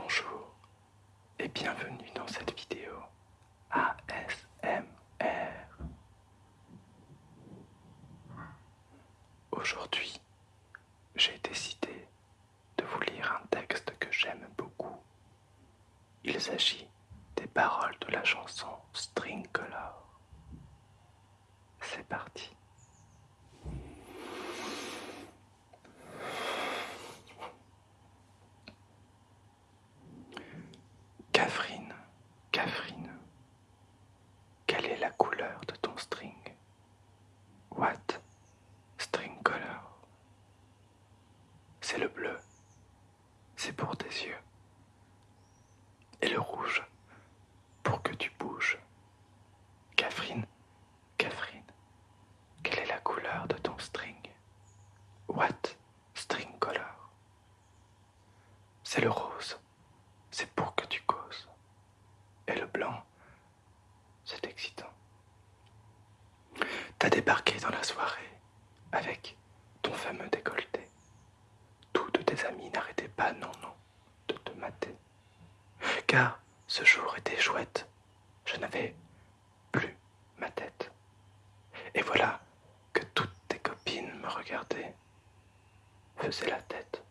Bonjour et bienvenue dans cette vidéo ASMR. Aujourd'hui, j'ai décidé de vous lire un texte que j'aime beaucoup. Il s'agit des paroles de la chanson String Color. C'est parti. Catherine, Catherine, quelle est la couleur de ton string What string color C'est le bleu, c'est pour tes yeux. Et le rouge, pour que tu bouges. Catherine, Catherine, quelle est la couleur de ton string? What string color? C'est le rose, c'est pour que tu causes. Et le blanc, c'est excitant. T'as débarqué dans la soirée avec ton fameux décolleté. Toutes tes amies n'arrêtaient pas, non, non, de te mater. Car ce jour était chouette. Je n'avais plus ma tête. Et voilà que toutes tes copines me regardaient, faisaient la tête.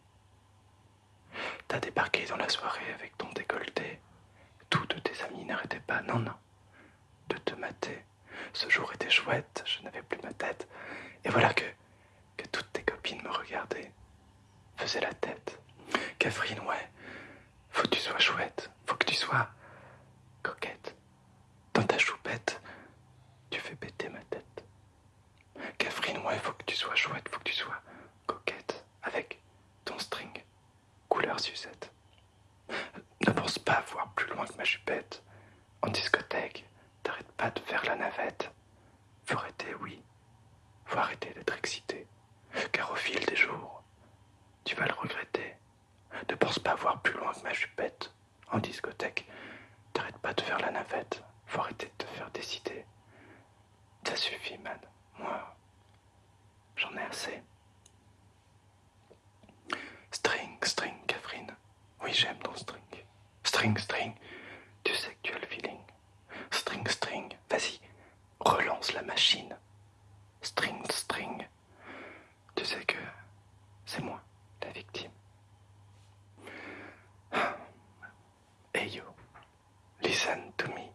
T'as débarqué dans la soirée avec ton décolleté. Toutes tes amies n'arrêtaient pas, non, non, de te mater. Ce jour était chouette, je n'avais plus ma tête. Et voilà que, que toutes tes copines me regardaient, faisaient la tête. Catherine, ouais, faut que tu sois chouette, faut que tu sois coquette. Dans ta choupette, tu fais péter ma tête. Catherine, ouais, faut que tu sois chouette, faut que tu sois coquette avec ton string couleur Suzette. Ne pense pas voir plus loin que ma chupette. En discothèque, t'arrêtes pas de faire la navette. Faut arrêter, oui. Faut arrêter d'être excité. Car au fil des jours, tu vas le regretter. Ne pense pas voir plus loin que ma chupette. En discothèque, t'arrêtes pas de faire la navette. Faut arrêter de te faire décider. Ça suffit, man. Moi, j'en ai assez. String, string, Catherine. Oui, j'aime ton string. String, string. Tu sais que tu as le feeling. String, string. Vas-y, relance la machine. String. Tu sais que c'est moi, la victime. Hey you, listen to me.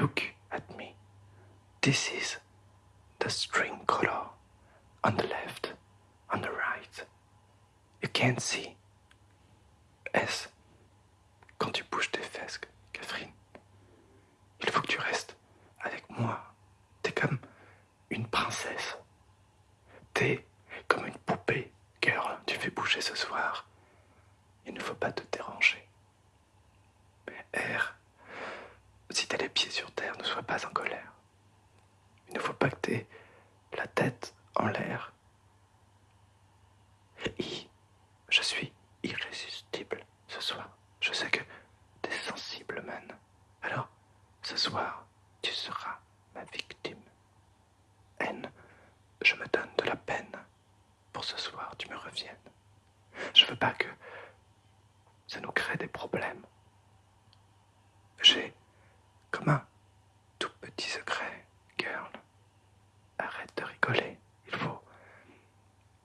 Look at me. This is the string color on the left, on the right. You can't see. S. Quand tu bouges tes fesses, Catherine, il faut que tu restes avec moi. T'es comme une princesse. T'es comme une poupée, girl. Tu fais bouger ce soir. Il ne faut pas te déranger. R. Pieds sur terre, ne sois pas en colère. Il ne faut pas que t'aies la tête en l'air. I. Je suis irrésistible ce soir. Je sais que t'es sensible, man. Alors, ce soir, tu seras ma victime. N. Je me donne de la peine pour ce soir, tu me reviennes. Je veux pas que ça nous crée des problèmes. J'ai comme un tout petit secret, girl. Arrête de rigoler. Il faut.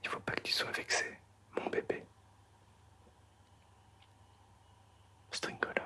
Il faut pas que tu sois vexé,